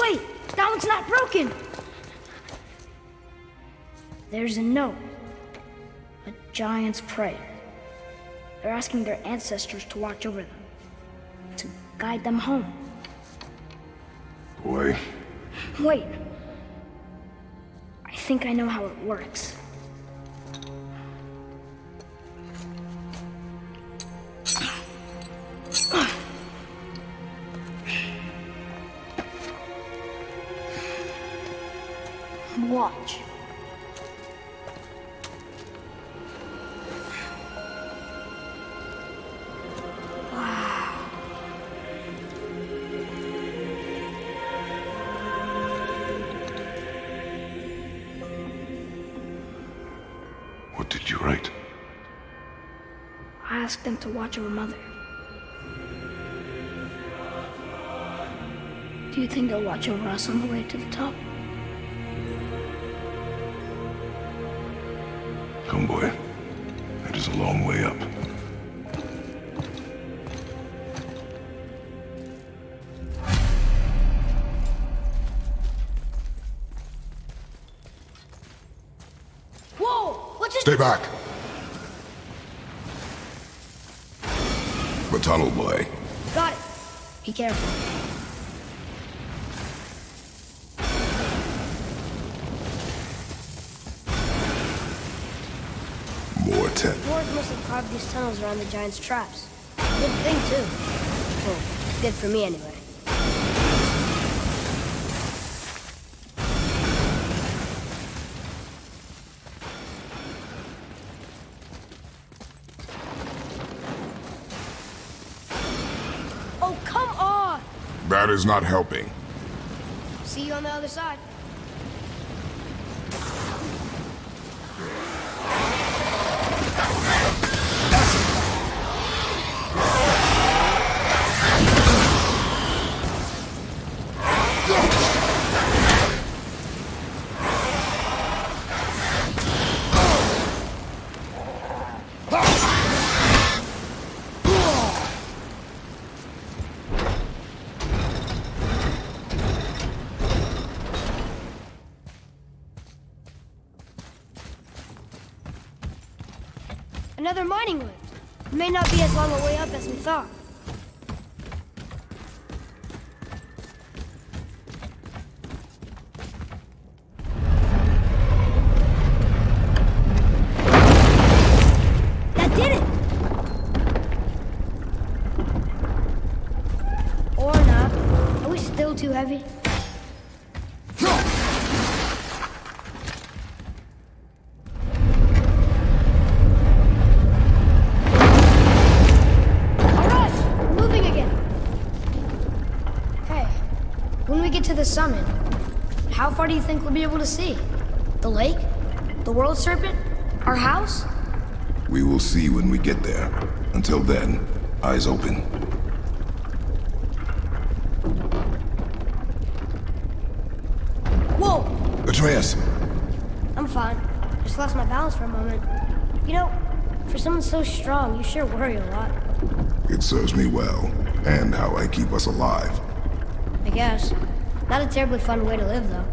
Wait, that one's not broken. There's a note. A giant's prayer. They're asking their ancestors to watch over them. To guide them home. Boy. Wait. I think I know how it works. Watch. What did you write? I asked them to watch over Mother. Do you think they'll watch over us on the way to the top? A long way up. Whoa! What just... Stay back! The tunnel, boy. Got it. Be careful. More tent. Dwarves must have carved these tunnels around the giant's traps. Good thing, too. Well, good for me, anyway. Oh, come on! That is not helping. See you on the other side. Another mining lift. It may not be as long a way the summit, how far do you think we'll be able to see? The lake? The world serpent? Our house? We will see when we get there. Until then, eyes open. Whoa! Atreus! I'm fine. Just lost my balance for a moment. You know, for someone so strong, you sure worry a lot. It serves me well, and how I keep us alive. I guess. Not a terribly fun way to live, though.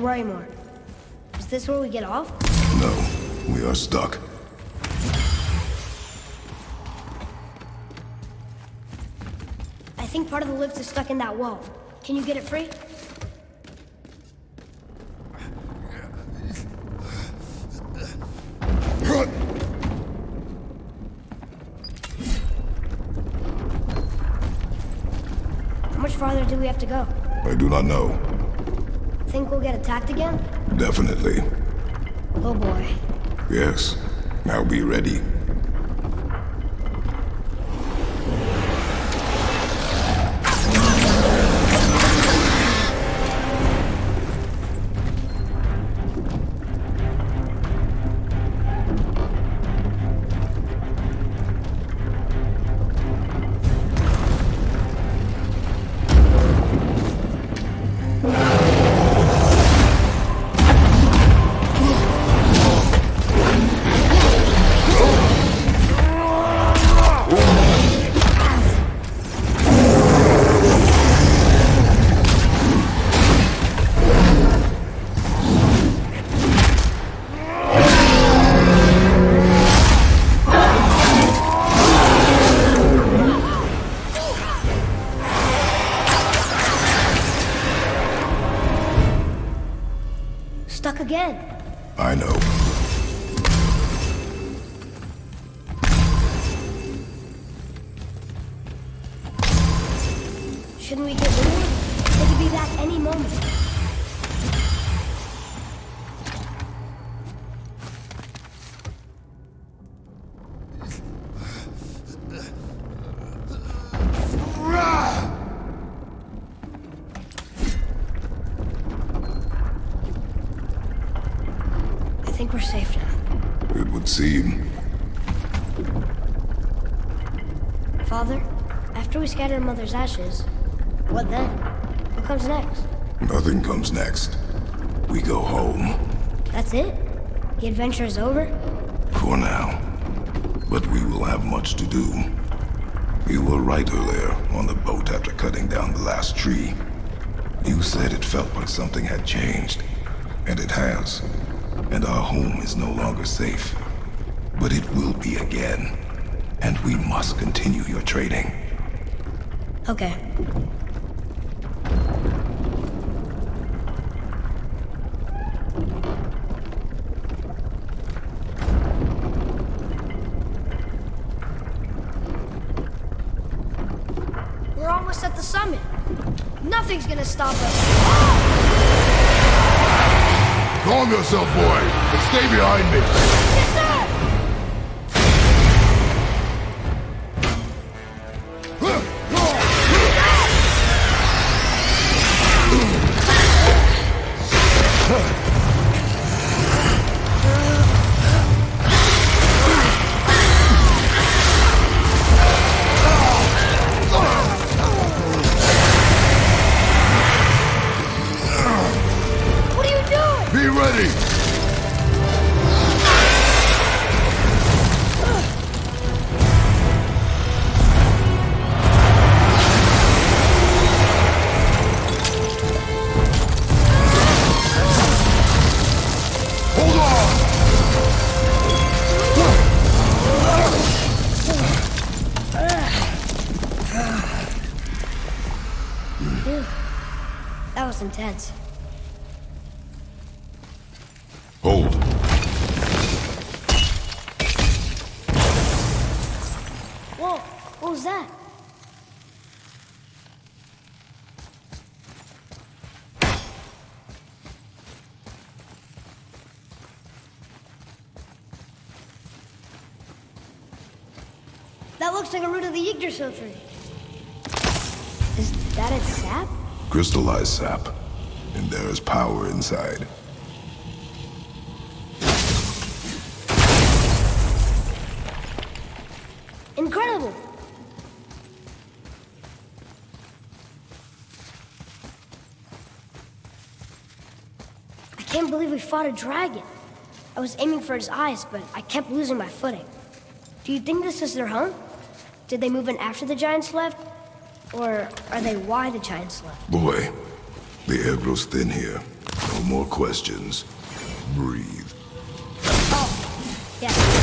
Should. Is this where we get off? No, we are stuck. I think part of the lift is stuck in that wall. Can you get it free? How much farther do we have to go? I do not know. Think we'll get attacked again? Definitely. Oh boy. Yes. Now be ready. After we scatter Mother's ashes, what then? What comes next? Nothing comes next. We go home. That's it? The adventure is over? For now. But we will have much to do. You were right earlier on the boat after cutting down the last tree. You said it felt like something had changed. And it has. And our home is no longer safe. But it will be again. And we must continue your trading. Okay. We're almost at the summit. Nothing's gonna stop us. Calm yourself, boy, and stay behind me. And there is power inside. Incredible! I can't believe we fought a dragon. I was aiming for his eyes, but I kept losing my footing. Do you think this is their home? Did they move in after the giants left? Or are they why the Giants left? Boy, the air grows thin here. No more questions. Breathe. Oh, yeah.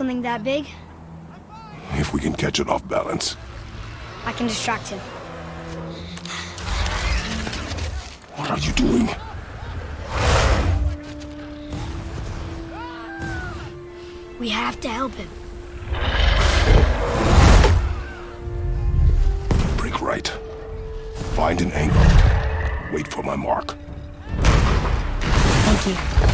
Something that big? If we can catch it off balance. I can distract him. What are you doing? We have to help him. Break right. Find an angle. Wait for my mark. Thank you.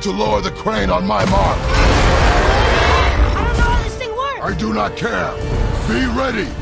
Ready to lower the crane on my mark. I don't know how this thing works! I do not care. Be ready.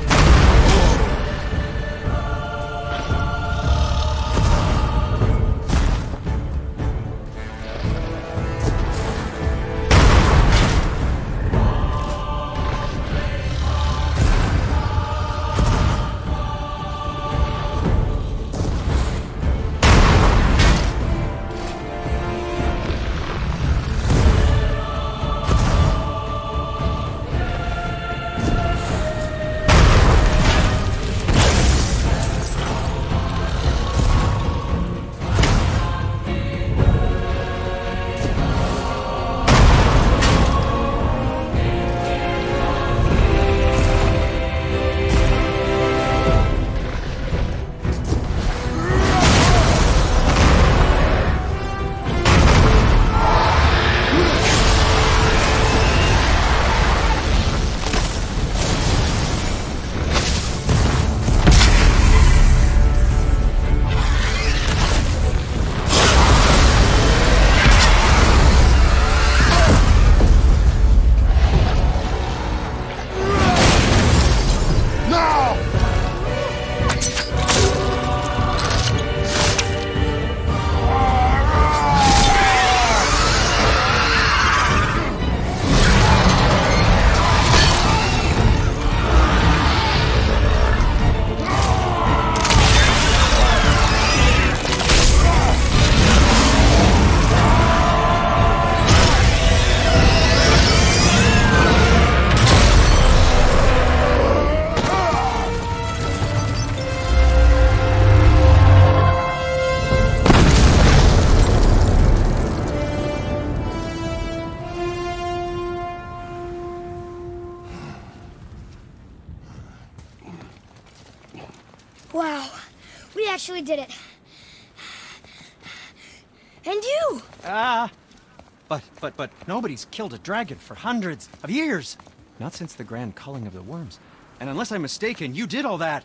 Nobody's killed a dragon for hundreds of years. Not since the grand culling of the worms. And unless I'm mistaken, you did all that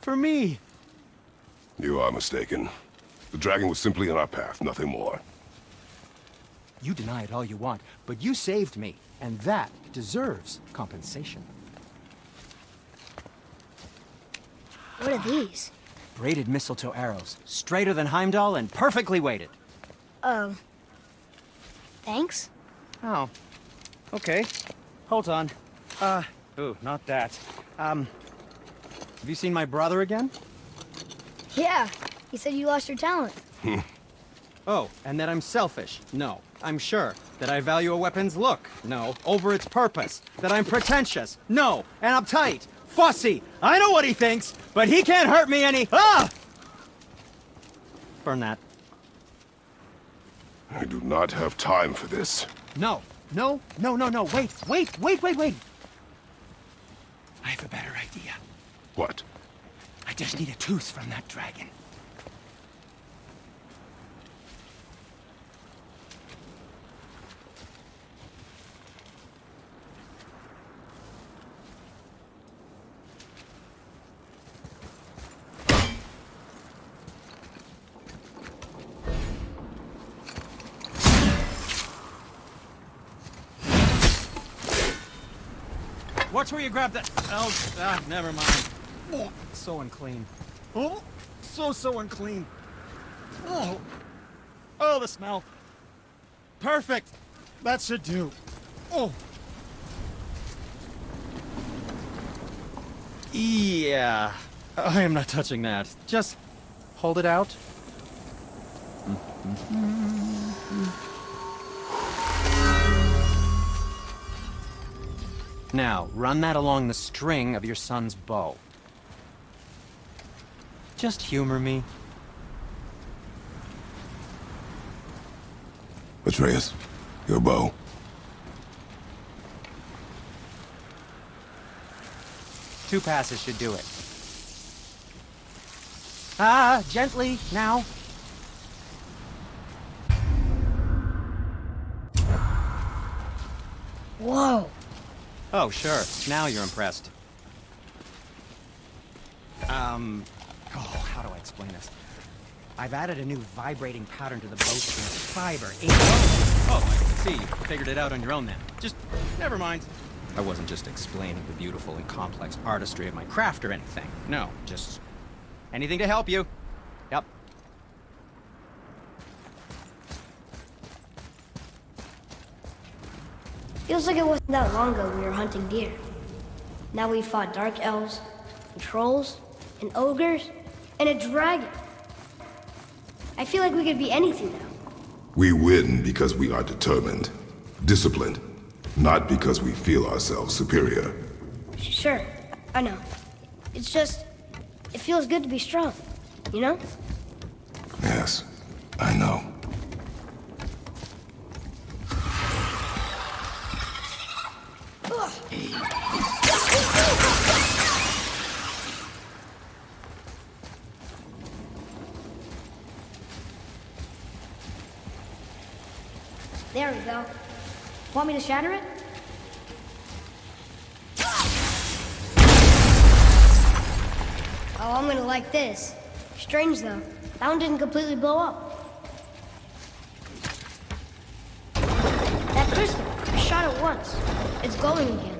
for me. You are mistaken. The dragon was simply in our path, nothing more. You deny it all you want, but you saved me, and that deserves compensation. What are these? Braided mistletoe arrows, straighter than Heimdall and perfectly weighted. Um. Thanks? Oh, okay. Hold on. Uh, ooh, not that. Um, have you seen my brother again? Yeah, he said you lost your talent. Oh, and that I'm selfish? No. I'm sure. That I value a weapon's look? No. Over its purpose? That I'm pretentious? No. And uptight? Fussy? I know what he thinks, but he can't hurt me any- Ah! Burn that. I do not have time for this. No. No, no, no, no. Wait, wait, wait, wait, wait. I have a better idea. What? I just need a tooth from that dragon. Watch where you grab that. Oh, ah, never mind. Oh, so unclean. Oh, so, so unclean. Oh, oh, the smell. Perfect. That should do. Oh. Yeah. I am not touching that. Just hold it out. Now, run that along the string of your son's bow. Just humor me. Atreus, your bow. Two passes should do it. Ah, gently, now. Whoa. Oh, sure. Now you're impressed. Um, oh, how do I explain this? I've added a new vibrating pattern to the bowstring fiber. Eight Oh, I see. You figured it out on your own then. Just, never mind. I wasn't just explaining the beautiful and complex artistry of my craft or anything. No, just anything to help you. Feels like it wasn't that long ago we were hunting deer. Now we fought dark elves, and trolls, and ogres, and a dragon. I feel like we could be anything now. We win because we are determined, disciplined, not because we feel ourselves superior. Sure, I know. It's just, it feels good to be strong, you know? Yes, I know. To shatter it? Oh, I'm gonna like this. Strange though, that one didn't completely blow up. That crystal, I shot it once. It's glowing again.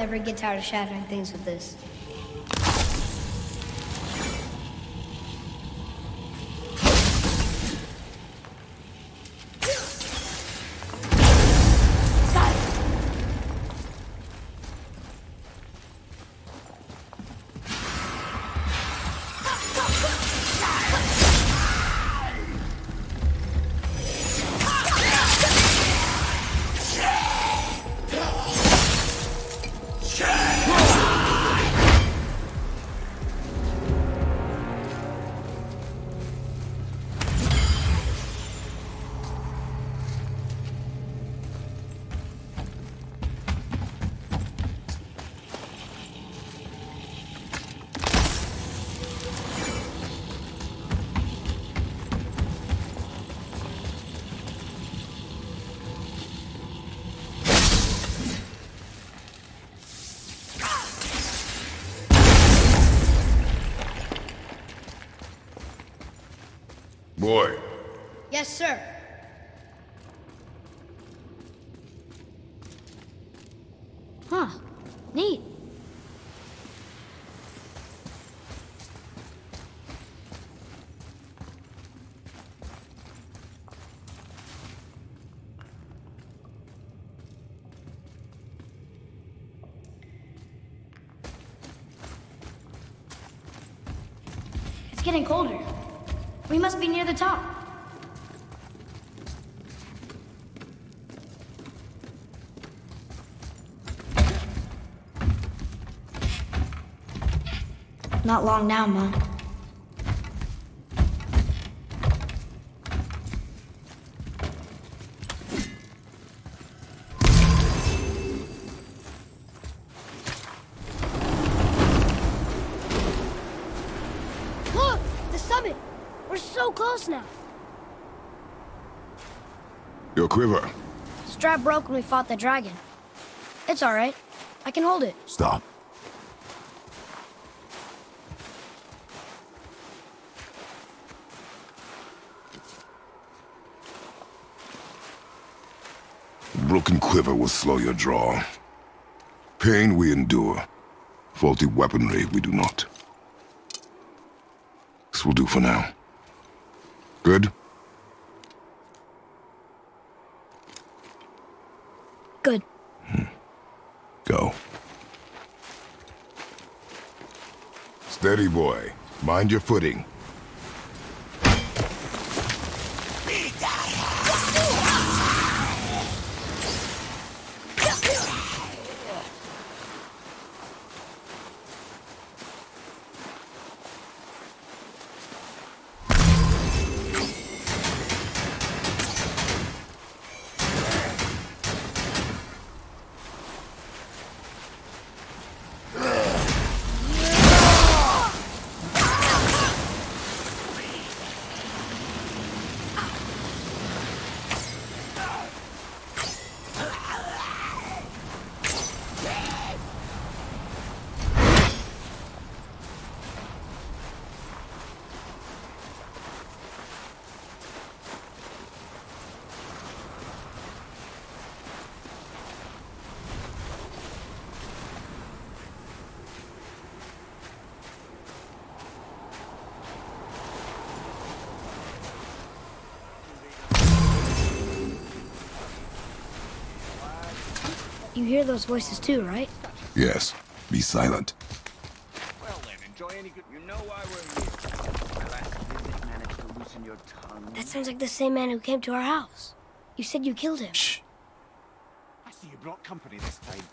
Never get tired of shattering things with this. Sir. Huh. Neat. It's getting colder. We must be near the top. Not long now, Mom. Look! The summit! We're so close now. Your quiver. Strap broke when we fought the dragon. It's alright. I can hold it. Stop. Broken quiver will slow your draw. Pain we endure. Faulty weaponry we do not. This will do for now. Good? Good. Hmm. Go. Steady, boy. Mind your footing. You hear those voices too, right? Yes. Be silent. Well then, enjoy any good. You know why we're here. My last visit managed to loosen your tongue. That sounds like the same man who came to our house. You said you killed him. Shh. I see you brought company this time.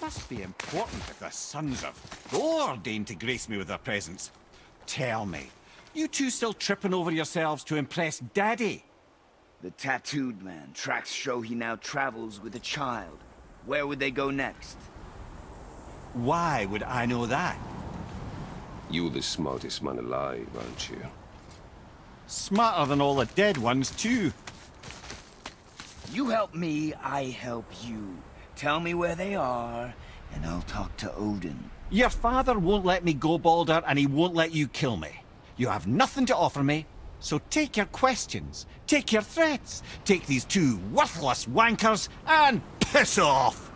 Must be important if the sons of Thor deign to grace me with their presence. Tell me, you two still tripping over yourselves to impress Daddy? The tattooed man. Tracks show he now travels with a child. Where would they go next? Why would I know that? You're the smartest man alive, aren't you? Smarter than all the dead ones, too. You help me, I help you. Tell me where they are, and I'll talk to Odin. Your father won't let me go, Baldur, and he won't let you kill me. You have nothing to offer me, so take your questions, take your threats, take these two worthless wankers, and piss off!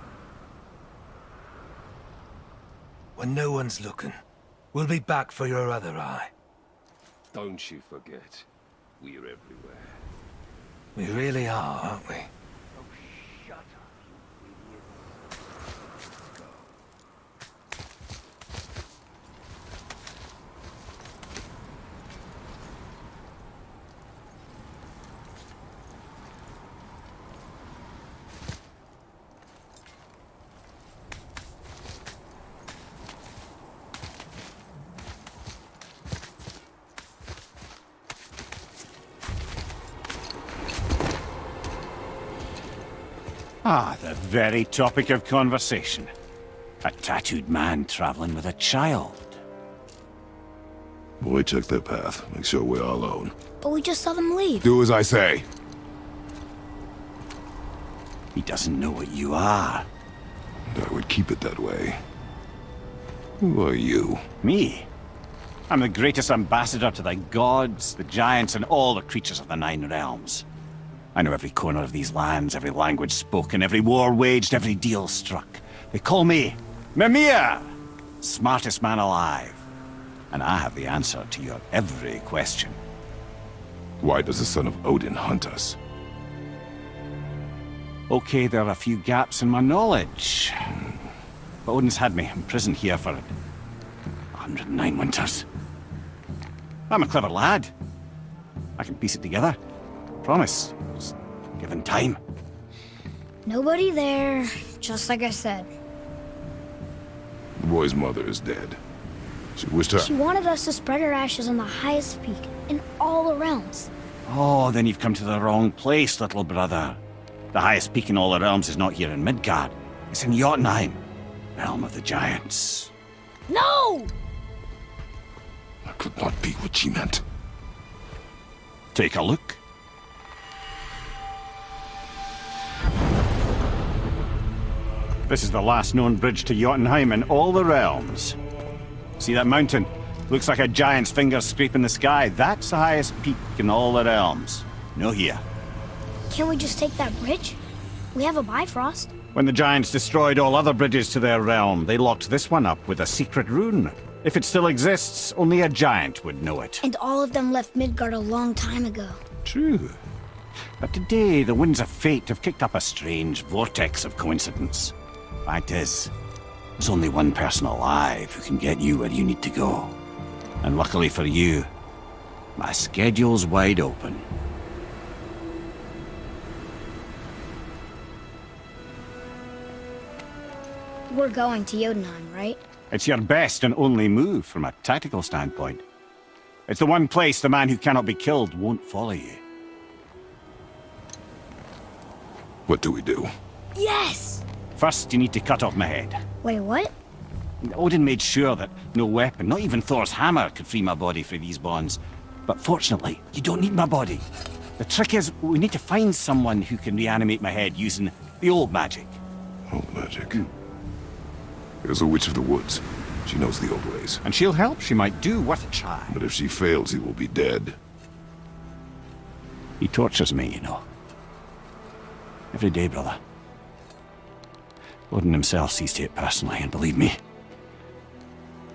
When no one's looking, we'll be back for your other eye. Don't you forget, we're everywhere. We really are, aren't we? Ah, the very topic of conversation. A tattooed man traveling with a child. Boy, check their path. Make sure we're all alone. But we just saw them leave. Do as I say. He doesn't know what you are. And I would keep it that way. Who are you? Me? I'm the greatest ambassador to the gods, the giants, and all the creatures of the Nine Realms. I know every corner of these lands, every language spoken, every war waged, every deal struck. They call me Mimir, smartest man alive. And I have the answer to your every question. Why does the son of Odin hunt us? Okay, there are a few gaps in my knowledge. But Odin's had me imprisoned here for 109 winters. I'm a clever lad. I can piece it together. Promise. Just given time. Nobody there, just like I said. The boy's mother is dead. She wished her... She wanted us to spread her ashes on the highest peak in all the realms. Oh, then you've come to the wrong place, little brother. The highest peak in all the realms is not here in Midgard. It's in Jotunheim, realm of the giants. No! That could not be what she meant. Take a look. This is the last known bridge to Jotunheim in all the realms. See that mountain? Looks like a giant's finger scraping the sky. That's the highest peak in all the realms. No here. Can't we just take that bridge? We have a Bifrost. When the giants destroyed all other bridges to their realm, they locked this one up with a secret rune. If it still exists, only a giant would know it. And all of them left Midgard a long time ago. True. But today, the winds of fate have kicked up a strange vortex of coincidence. Fact is, there's only one person alive who can get you where you need to go. And luckily for you, my schedule's wide open. We're going to Jotunheim, right? It's your best and only move from a tactical standpoint. It's the one place the man who cannot be killed won't follow you. What do we do? Yes! First, you need to cut off my head. Wait, what? Odin made sure that no weapon, not even Thor's hammer, could free my body from these bonds. But fortunately, you don't need my body. The trick is, we need to find someone who can reanimate my head using the old magic. Old magic. There's a witch of the woods. She knows the old ways. And she'll help. She might do worth a try. But if she fails, he will be dead. He tortures me, you know. Every day, brother. Odin himself sees to it personally, and believe me,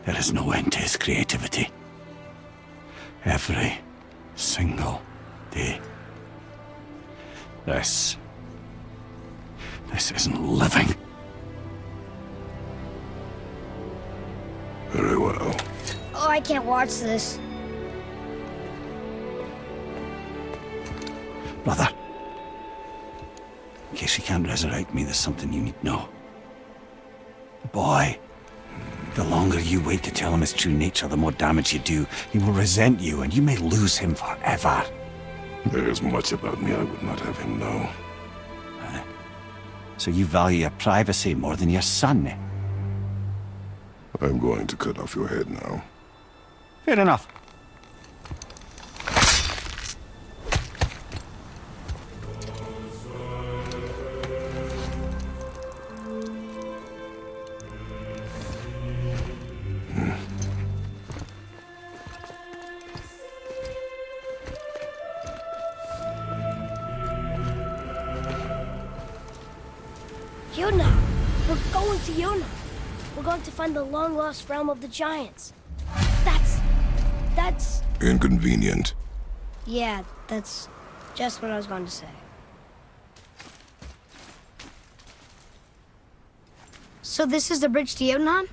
there is no end to his creativity. Every single day. This... This isn't living. Very well. Oh, I can't watch this. Brother. In case you can't resurrect me, there's something you need to know. Boy. The longer you wait to tell him his true nature, the more damage you do. He will resent you, and you may lose him forever. There is much about me I would not have him know. So you value your privacy more than your son, eh? I'm going to cut off your head now. Fair enough. Long-lost realm of the giants. That's... that's... Inconvenient. Yeah, that's just what I was going to say. So this is the bridge to Jotunheim?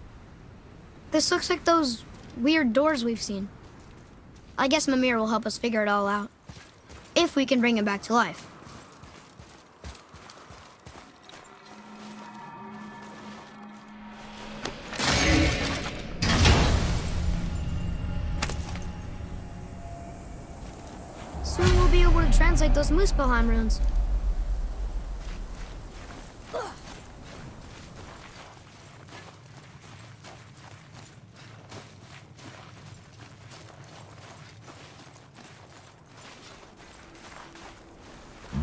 This looks like those weird doors we've seen. I guess Mimir will help us figure it all out. If we can bring him back to life. Those Muspelheim runes.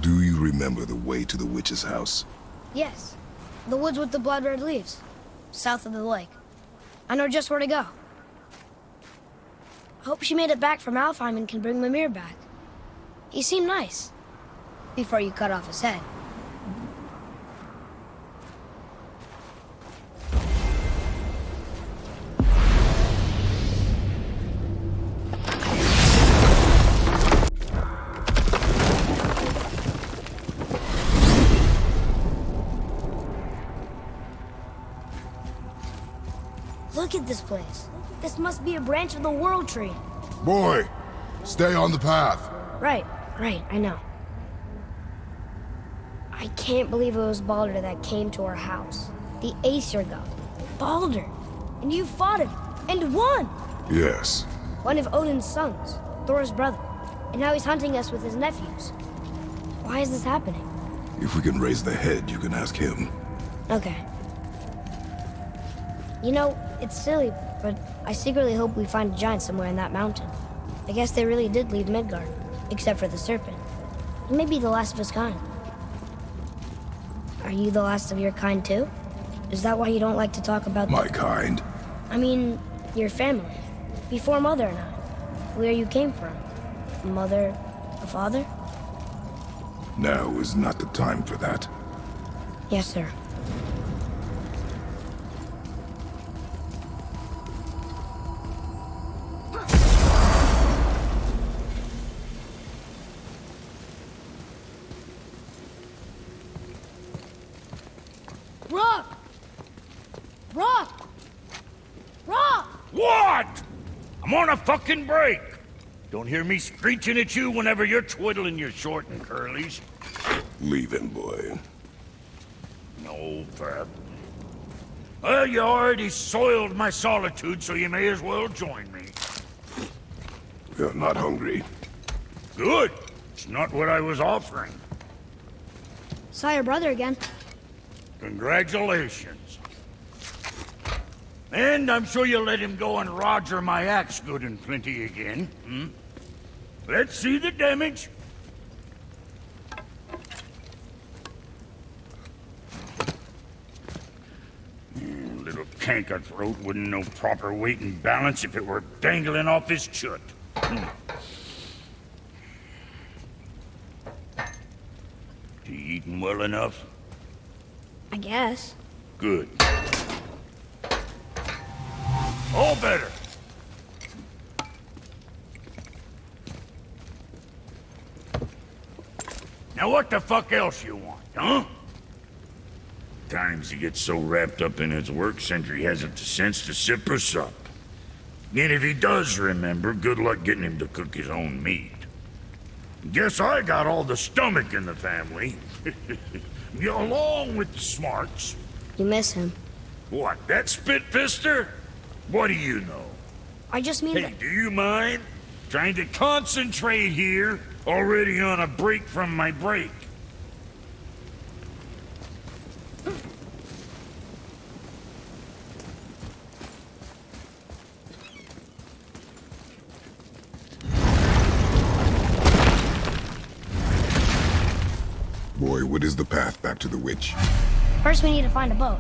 Do you remember the way to the witch's house? Yes. The woods with the blood red leaves. South of the lake. I know just where to go. I hope she made it back from Alfheim and can bring Mimir back. He seemed nice. Before you cut off his head. Look at this place. This must be a branch of the World Tree. Boy, stay on the path. Right, right, I know. I can't believe it was Baldur that came to our house. The Aesir god. Baldur! And you fought him, and won! Yes. One of Odin's sons, Thor's brother. And now he's hunting us with his nephews. Why is this happening? If we can raise the head, you can ask him. Okay. You know, it's silly, but I secretly hope we find a giant somewhere in that mountain. I guess they really did leave Midgard, except for the serpent. He may be the last of his kind. Are you the last of your kind too? Is that why you don't like to talk about My kind. I mean, your family. Before Mother and I. Where you came from. A mother, a father? Now is not the time for that. Yes, sir. Break. Don't hear me screeching at you whenever you're twiddling your short and curlies. Leave him, boy. No, Fab. Well, you already soiled my solitude, so you may as well join me. You're not hungry. Good. It's not what I was offering. Saw your brother again. Congratulations. And I'm sure you'll let him go and roger my axe good and plenty again, hmm? Let's see the damage. Hmm, Little canker throat wouldn't know proper weight and balance if it were dangling off his chut. Hmm. You eating well enough? I guess. Good. All better. Now what the fuck else you want, huh? Times he gets so wrapped up in his work, Sindri hasn't the sense to sip or sup. And if he does remember, good luck getting him to cook his own meat. Guess I got all the stomach in the family. Along with the smarts. You miss him. What, that spitfister? What do you know? I just mean Hey, do you mind? Trying to concentrate here, already on a break from my break. Boy, what is the path back to the witch? First we need to find a boat.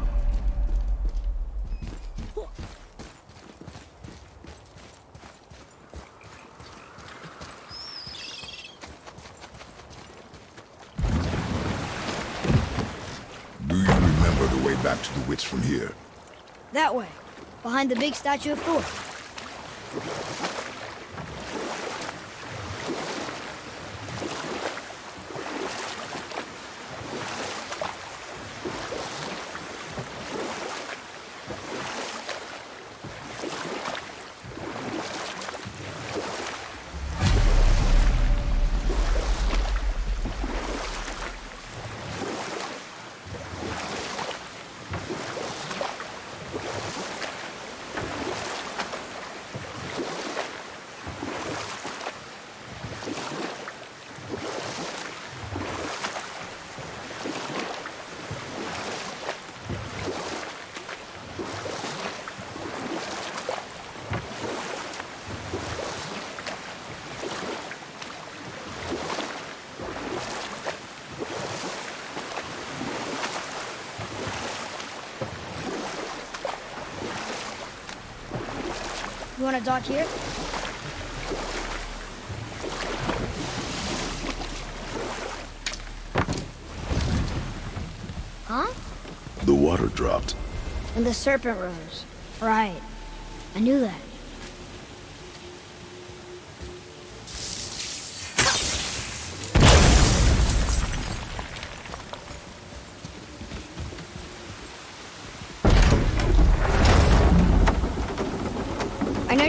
Do you way back to the witch from here? That way. Behind the big statue of Thor. To dock here? Huh? The water dropped. And the serpent rose. Right. I knew that.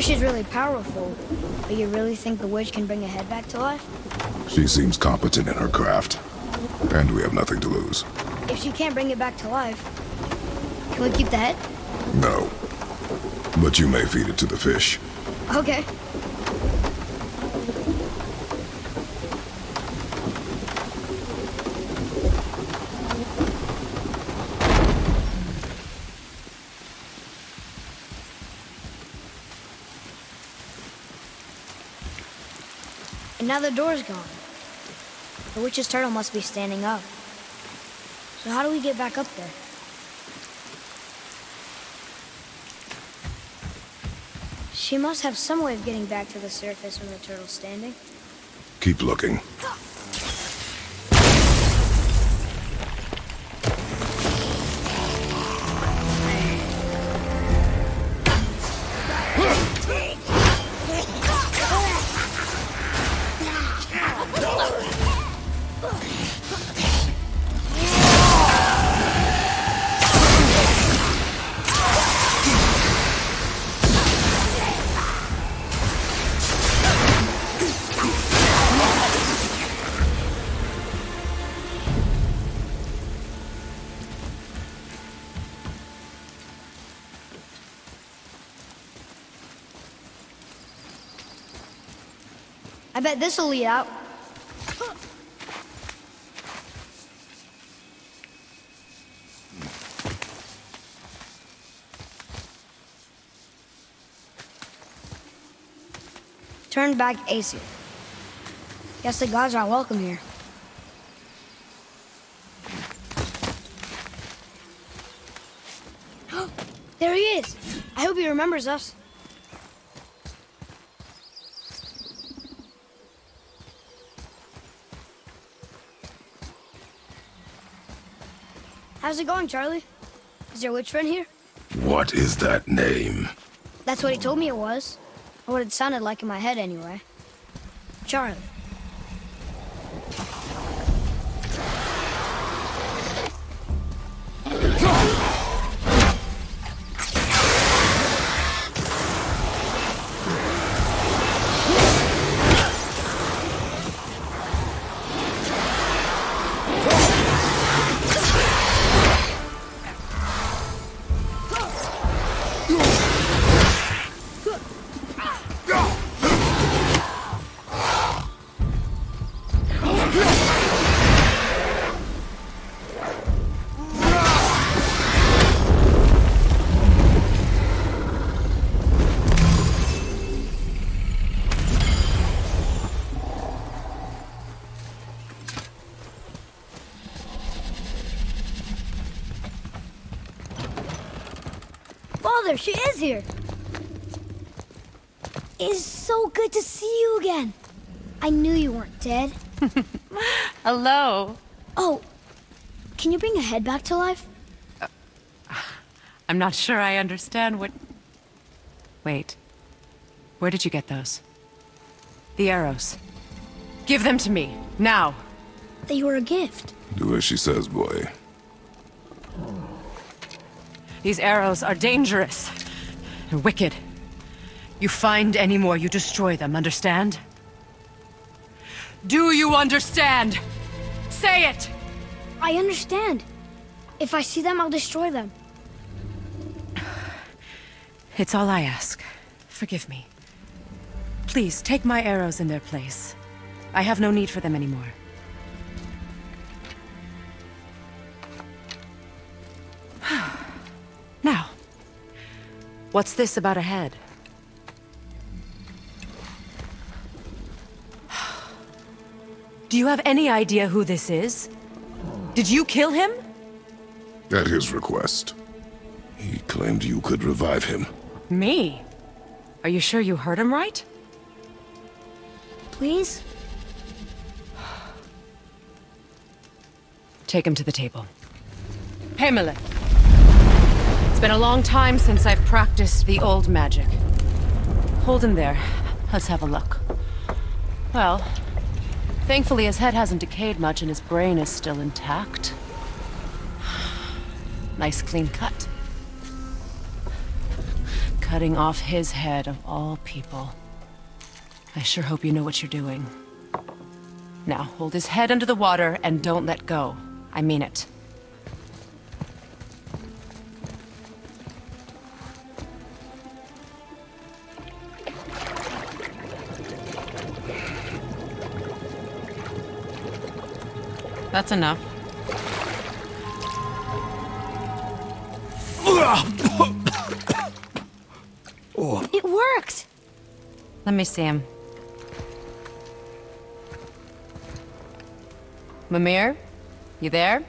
I know she's really powerful, but you really think the witch can bring a head back to life? She seems competent in her craft. And we have nothing to lose. If she can't bring it back to life, can we keep the head? No. But you may feed it to the fish. Okay. Now the door's gone. The witch's turtle must be standing up. So how do we get back up there? She must have some way of getting back to the surface when the turtle's standing. Keep looking. Bet this'll lead out. Turn back Aesir. Guess the gods aren't welcome here. there he is! I hope he remembers us. How's it going, Charlie? Is your witch friend here? What is that name? That's what he told me it was. Or what it sounded like in my head, anyway. Charlie. Is here. It's so good to see you again. I knew you weren't dead. Hello. Oh, can you bring a head back to life? I'm not sure I understand what... Wait. Where did you get those? The arrows. Give them to me, now. They were a gift. Do as she says, boy. These arrows are dangerous and wicked. You find any more, you destroy them, understand? Do you understand? Say it! I understand. If I see them, I'll destroy them. It's all I ask. Forgive me. Please, take my arrows in their place. I have no need for them anymore. now, what's this about a head? Do you have any idea who this is? Did you kill him? At his request. He claimed you could revive him. Me? Are you sure you heard him right? Please? Take him to the table. Pamela. It's been a long time since I've practiced the old magic. Hold him there. Let's have a look. Well, thankfully his head hasn't decayed much and his brain is still intact. Nice clean cut. Cutting off his head of all people. I sure hope you know what you're doing. Now, hold his head under the water and don't let go. I mean it. That's enough. It worked! Let me see him. Mimir? You there?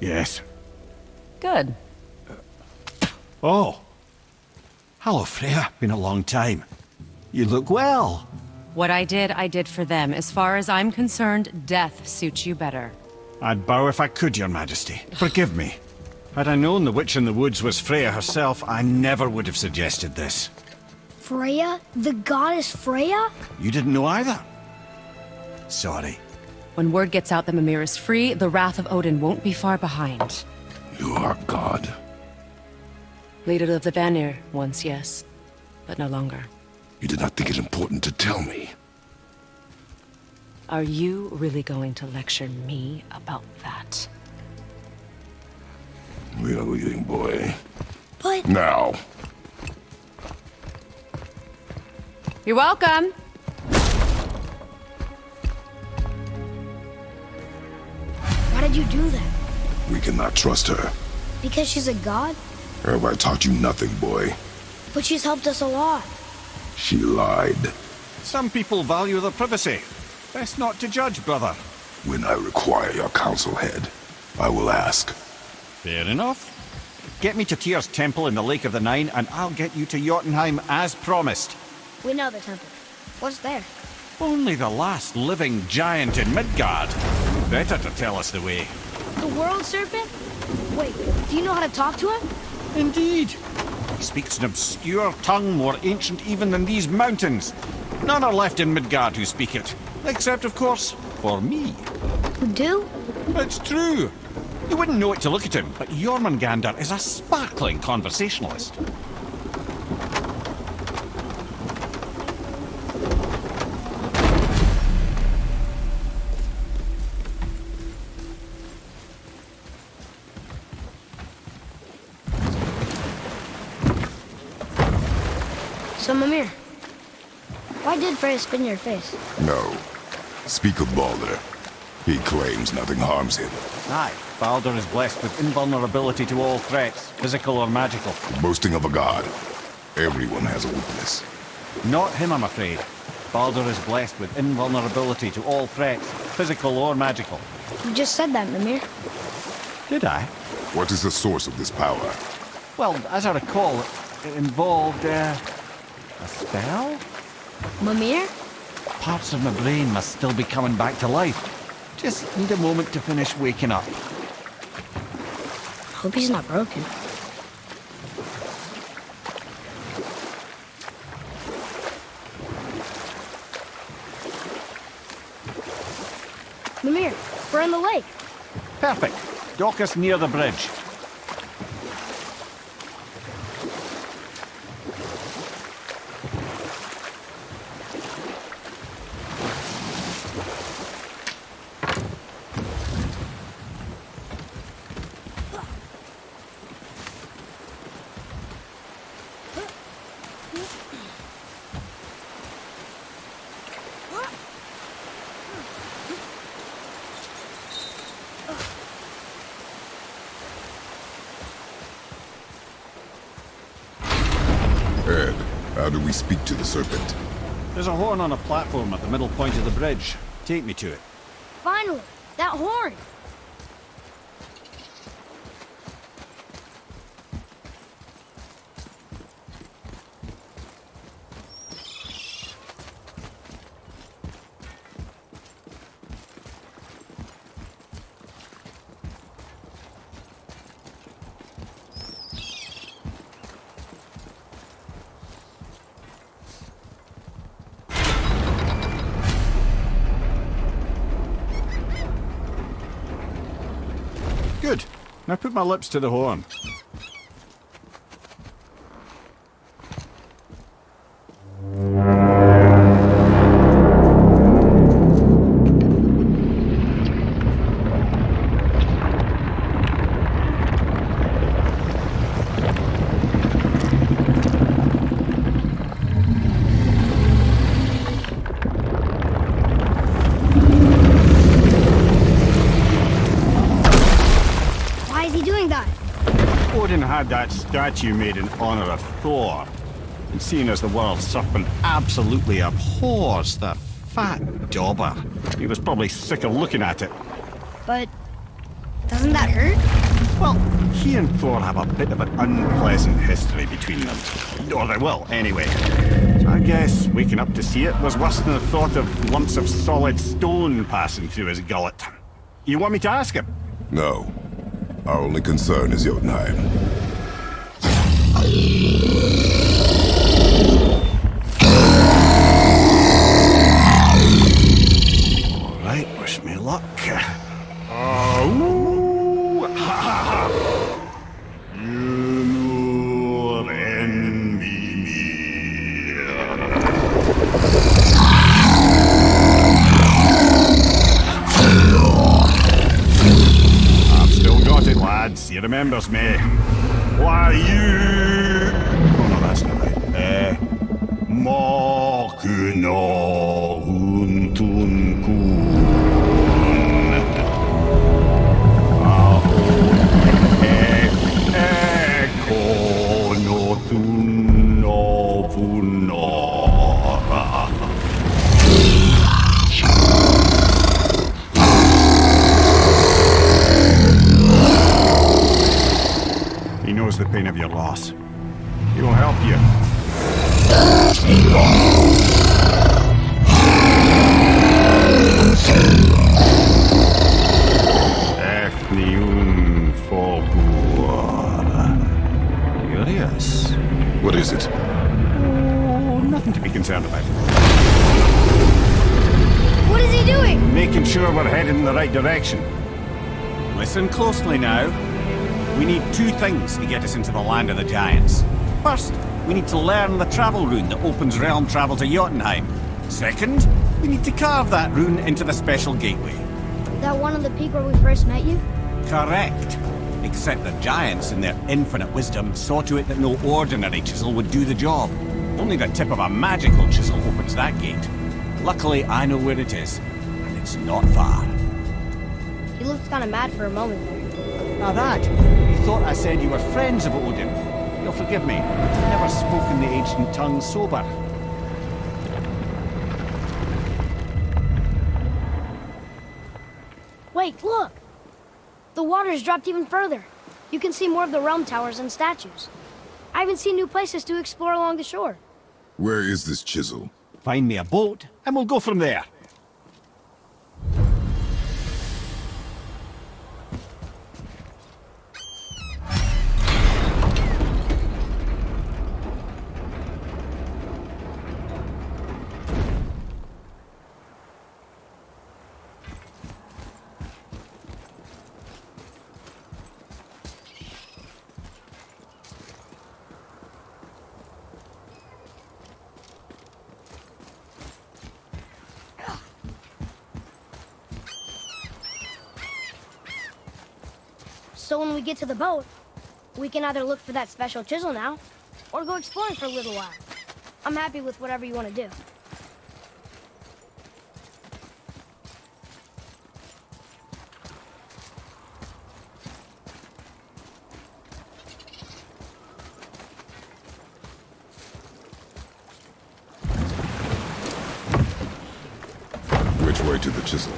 Yes. Good. Oh. Hello, Freya. Been a long time. You look well. What I did, I did for them. As far as I'm concerned, death suits you better. I'd bow if I could, your majesty. Forgive me. Had I known the witch in the woods was Freya herself, I never would have suggested this. Freya? The goddess Freya? You didn't know either? Sorry. When word gets out that Mimir is free, the wrath of Odin won't be far behind. You are God. Leader of the Vanir, once yes, but no longer. You did not think it important to tell me. Are you really going to lecture me about that? We are leaving, boy. But Now. You're welcome! why did you do that? We cannot trust her. Because she's a god? Have I taught you nothing, boy? But she's helped us a lot. She lied. Some people value their privacy. Best not to judge, brother. When I require your counsel head, I will ask. Fair enough. Get me to Tyr's temple in the Lake of the Nine, and I'll get you to Jotunheim as promised. We know the temple. What's there? Only the last living giant in Midgard. Better to tell us the way. The world serpent? Wait, do you know how to talk to him? Indeed. He speaks an obscure tongue more ancient even than these mountains. None are left in Midgard who speak it. Except, of course, for me. Who do? It's true. You wouldn't know it to look at him, but Jormungandr is a sparkling conversationalist. Why did Freya spin your face? No. Speak of Baldur. He claims nothing harms him. Aye, Baldur is blessed with invulnerability to all threats, physical or magical. Boasting of a god. Everyone has a weakness. Not him, I'm afraid. Baldur is blessed with invulnerability to all threats, physical or magical. You just said that, Mimir. Did I? What is the source of this power? Well, as I recall, it involved, uh, a spell? Mimir? Parts of my brain must still be coming back to life. Just need a moment to finish waking up. Hope he's not broken. Mimir, we're in the lake. Perfect. Dock us near the bridge. Ed, how do we speak to the serpent? There's a horn on a platform at the middle point of the bridge. Take me to it. Finally, that horn. Good. Now put my lips to the horn. Statue made in honor of Thor. And seeing as the world serpent absolutely abhors the fat dauber, he was probably sick of looking at it. But doesn't that hurt? Well, he and Thor have a bit of an unpleasant history between them. Or they will, anyway. So I guess waking up to see it was worse than the thought of lumps of solid stone passing through his gullet. You want me to ask him? No. Our only concern is Jotunheim. All right, wish me luck. Oh, lads. He remembers me. Why you? Oh no, that's not right. Eh. Untun pain of your loss. He will help you. Ethnium Fogur. Curious. What is it? Oh, nothing to be concerned about. What is he doing? Making sure we're headed in the right direction. Listen closely now. We need two things to get us into the land of the giants. First, we need to learn the travel rune that opens realm travel to Jotunheim. Second, we need to carve that rune into the special gateway. That one on the peak where we first met you? Correct. Except the giants, in their infinite wisdom, saw to it that no ordinary chisel would do the job. Only the tip of a magical chisel opens that gate. Luckily, I know where it is, and it's not far. He looked kind of mad for a moment there. Now that, you thought I said you were friends of Odin. You'll forgive me. I've never spoken the ancient tongue sober. Wait, look! The water's dropped even further. You can see more of the realm towers and statues. I haven't seen new places to explore along the shore. Where is this chisel? Find me a boat, and we'll go from there. So when get to the boat, we can either look for that special chisel now, or go exploring for a little while. I'm happy with whatever you want to do. Which way to the chisel?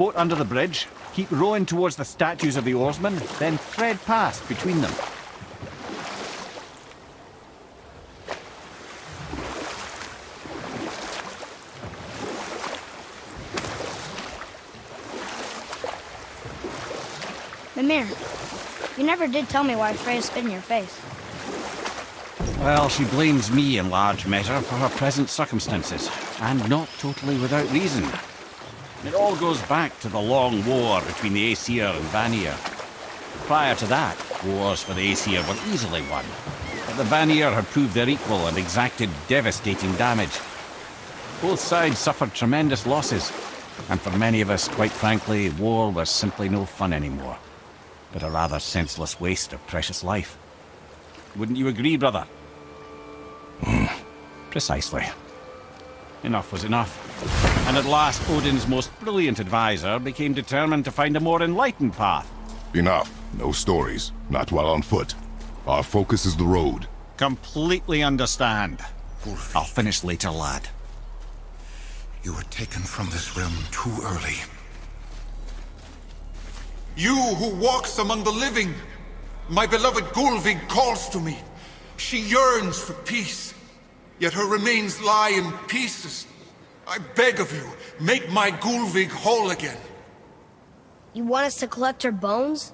Boat under the bridge, keep rowing towards the statues of the oarsmen, then thread past between them. Mimir, you never did tell me why Freya spit in your face. Well, she blames me in large measure for her present circumstances, and not totally without reason. It all goes back to the long war between the Aesir and Vanir. Prior to that, wars for the Aesir were easily won, but the Vanir had proved their equal and exacted devastating damage. Both sides suffered tremendous losses, and for many of us, quite frankly, war was simply no fun anymore, but a rather senseless waste of precious life. Wouldn't you agree, brother? Hmm. Precisely. Enough was enough. And at last, Odin's most brilliant advisor became determined to find a more enlightened path. Enough. No stories. Not while on foot. Our focus is the road. Completely understand. I'll finish later, lad. You were taken from this realm too early. You who walks among the living! My beloved Gullveig calls to me. She yearns for peace, yet her remains lie in pieces. I beg of you, make my Gullveig whole again. You want us to collect her bones?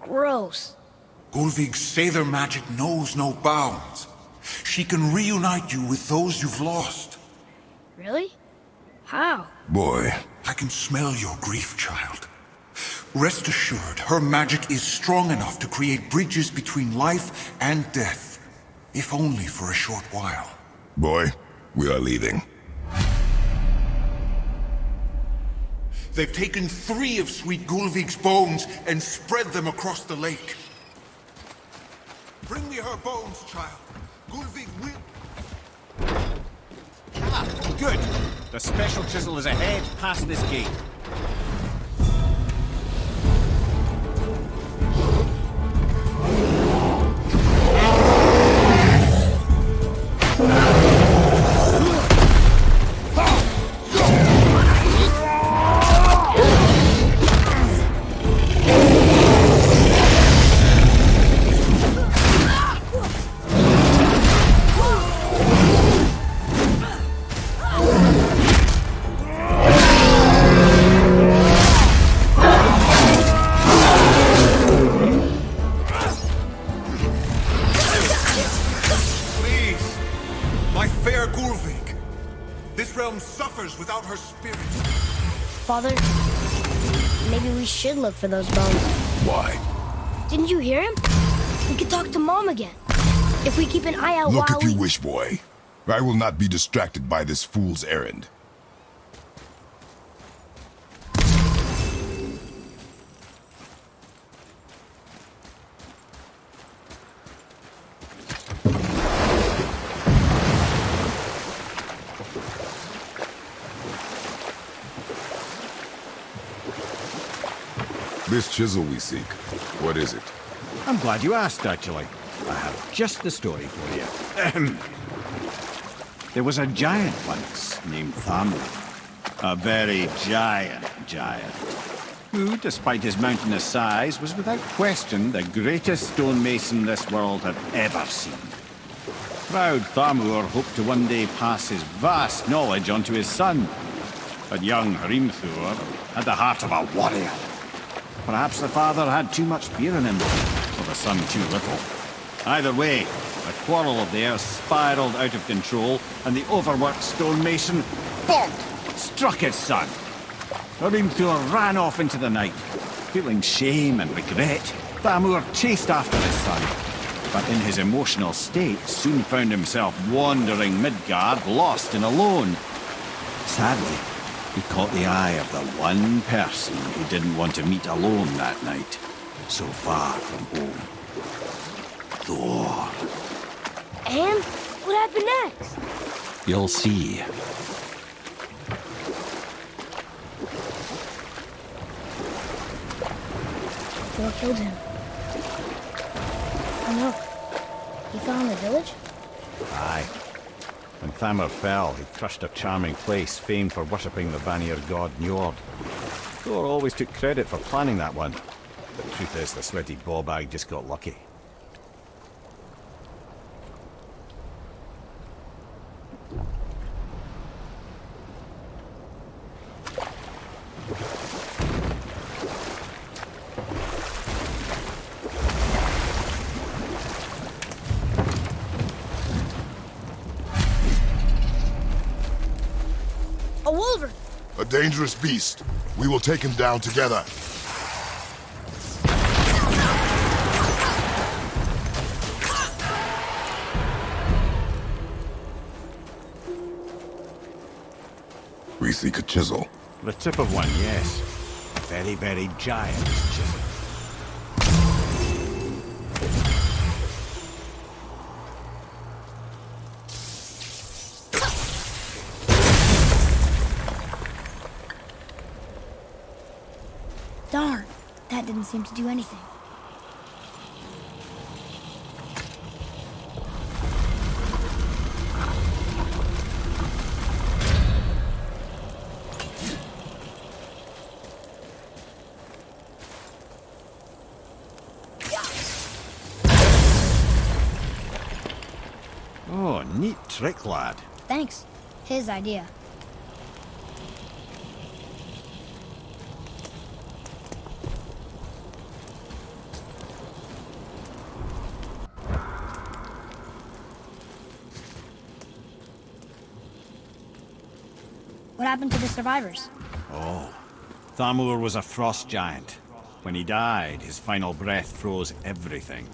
Gross. Gullveig's Seidr magic knows no bounds. She can reunite you with those you've lost. Really? How? Boy. I can smell your grief, child. Rest assured, her magic is strong enough to create bridges between life and death. If only for a short while. Boy, we are leaving. They've taken three of Sweet Gullveig's bones and spread them across the lake. Bring me her bones, child. Gullveig will... Ah, good. The special chisel is ahead, past this gate. For those bones. Why? Didn't you hear him? We could talk to Mom again. If we keep an eye out Look while if you we... wish, boy. I will not be distracted by this fool's errand. This chisel we seek, what is it? I'm glad you asked, actually. I have just the story for you. There was a giant once named Thamur. A very giant giant. Who, despite his mountainous size, was without question the greatest stonemason this world had ever seen. Proud Thamur hoped to one day pass his vast knowledge on to his son. But young Hrimthur had the heart of a warrior. Perhaps the father had too much beer in him, or the son too little. Either way, a quarrel of theirs spiraled out of control, and the overworked stonemason, bonk, struck his son. Hrimthur ran off into the night. Feeling shame and regret, Thamur chased after his son, but in his emotional state soon found himself wandering Midgard, lost and alone. Sadly, he caught the eye of the one person he didn't want to meet alone that night, so far from home. Thor. And what happened next? You'll see. Thor killed him. Oh no. He in the village? Aye. When Thamur fell, he crushed a charming place famed for worshipping the Vanir god Njord. Thor always took credit for planning that one. The truth is, the sweaty ballbag just got lucky. A wolverine! A dangerous beast. We will take him down together. We seek a chisel. The tip of one, yes. Very, very giant chisel. seem to do anything. Oh, neat trick, lad. Thanks. His idea. Happened to the survivors? Oh. Thamur was a frost giant. When he died, his final breath froze everything.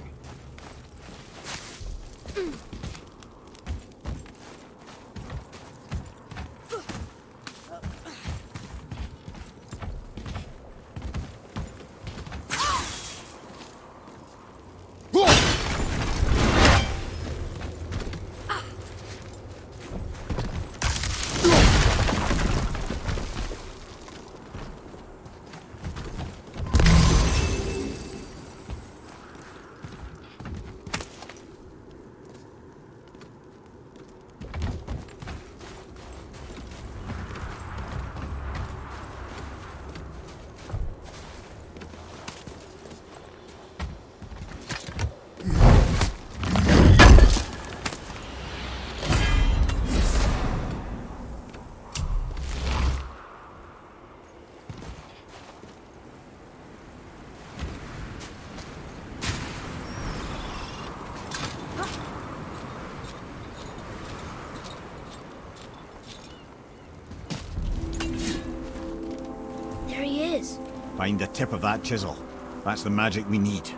There he is. Find the tip of that chisel. That's the magic we need.